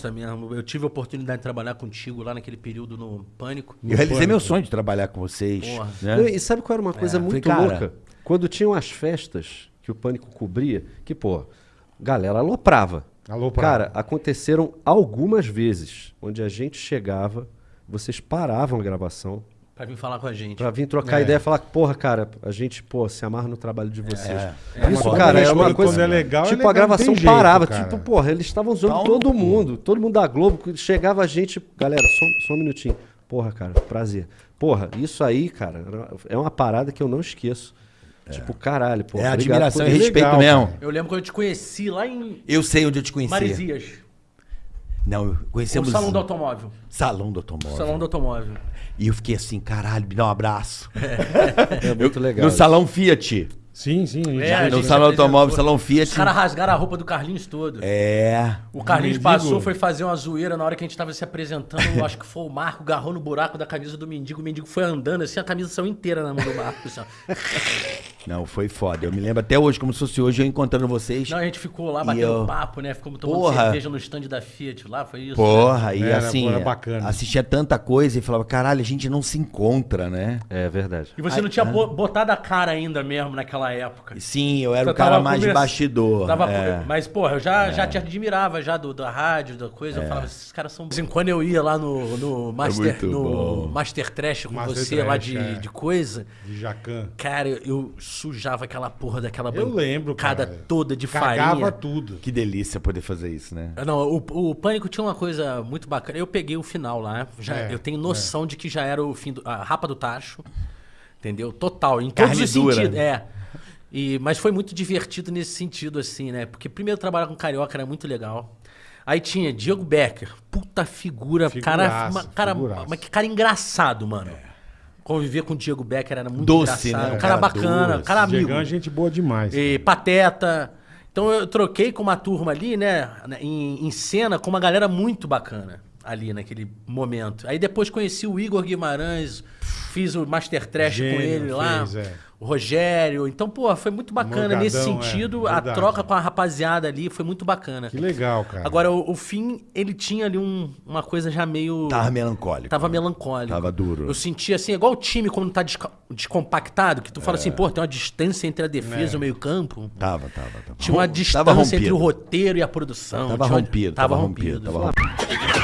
gosta mesmo. Eu tive a oportunidade de trabalhar contigo lá naquele período no Pânico. Eu realizei meu sonho de trabalhar com vocês. Porra. né? E sabe qual era uma coisa É, muito falei, cara- louca? Quando tinham as festas que o Pânico cobria, que, pô, galera aloprava. Aloprava. Cara, aconteceram algumas vezes onde a gente chegava, vocês paravam a gravação Pra vir falar com a gente. pra vir trocar É. ideia e falar, porra, cara, a gente, pô, se amarra no trabalho de vocês. É, Isso, quando cara, é- é uma quando coisa. é legal, é tipo, legal, a gravação jeito, parava. cara. Tipo, porra, eles estavam zoando no todo mundo. Todo mundo da Globo. Chegava a gente. Galera, só, só um minutinho. Porra, cara, prazer. Porra, isso aí, cara, é uma parada que eu não esqueço. Tipo, caralho, porra. É obrigado admiração por e isso. respeito legal, mesmo. cara. Eu lembro quando eu te conheci lá em Eu sei onde eu te conheci. Maresias. Não, eu O conhecemos... Salão do Automóvel. Salão do automóvel. Salão do Automóvel. E eu fiquei assim, caralho, me dá um abraço. É muito legal. No. Salão Fiat. Sim, sim. É, no Salão. Automóvel, Salão Fiat. Os caras rasgaram a roupa do Carlinhos todo. É. O Carlinhos mendigo. passou, foi fazer uma zoeira na hora que a gente tava se apresentando. Eu acho que foi o Marco, agarrou no buraco da camisa do mendigo. O mendigo foi andando assim, a camisa saiu inteira na mão do Marco. assim. Não, foi foda. Eu me lembro até hoje, como se fosse hoje, eu encontrando vocês. Não, a gente ficou lá batendo eu- papo, né? Ficamos tomando Porra. cerveja no stand da Fiat lá, foi isso? né? Porra, e Era, assim, pô, era bacana. assistia tanta coisa e falava, caralho, a gente não se encontra, né? É verdade. E você não tinha bo- botado a cara ainda mesmo naquela época. Sim, eu era Você o cara mais come- bastidor. Tava- é. Mas, porra, eu já, já te admirava já do, da rádio, da coisa. Eu falava, esses caras são. De vez em quando eu ia lá no, no Master, muito no bom. Master Trash com Master você lá Trash, de, é. de coisa. De Jacan. Cara, eu sujava aquela porra daquela Eu lembro, bancada cara. toda de Cagava farinha. tudo. Que delícia poder fazer isso, né? Ah, Não, o, o Pânico tinha uma coisa muito bacana. Eu peguei o final lá. Já, É, eu tenho noção de que já era o fim do. A rapa do tacho. Entendeu? Total. Em todos Carne os dura, sentidos. né? É. E, mas foi muito divertido nesse sentido, assim, né? Porque primeiro trabalhar com carioca era muito legal. Aí tinha Diego Becker, puta figura, cara, Figuraça, cara, figuraça. mas que cara engraçado, mano. Conviver com o Diego Becker era muito Doce, engraçado. né? Um cara Cara bacana, um doce. cara amigo. Diegão é gente boa demais. E Pateta. Então eu troquei com uma turma ali, né, em, em cena, com uma galera muito bacana ali naquele momento. Aí depois conheci o Igor Guimarães, fiz o Master Trash com ele lá. fez, é. O Rogério. Então, pô, foi muito bacana Morgadão, nesse é, sentido. a verdade. troca com a rapaziada ali foi muito bacana. Que legal, cara. Agora, o, o fim, ele tinha ali um- uma coisa já meio. Tava melancólico. Tava melancólico. Tava duro. Eu sentia assim, igual o time quando tá descompactado, que tu fala assim, pô, tem uma distância entre a defesa e o meio-campo. Tava, tava, tava. Tinha uma distância tava entre o roteiro e a produção. Tava Tinha rompido, Tava tava rompido. rompido, tava rompido.